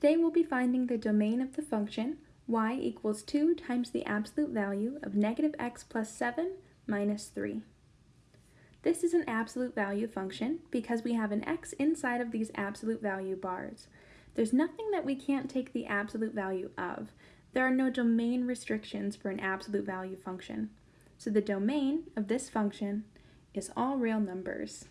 Today we'll be finding the domain of the function y equals 2 times the absolute value of negative x plus 7 minus 3. This is an absolute value function because we have an x inside of these absolute value bars. There's nothing that we can't take the absolute value of. There are no domain restrictions for an absolute value function. So the domain of this function is all real numbers.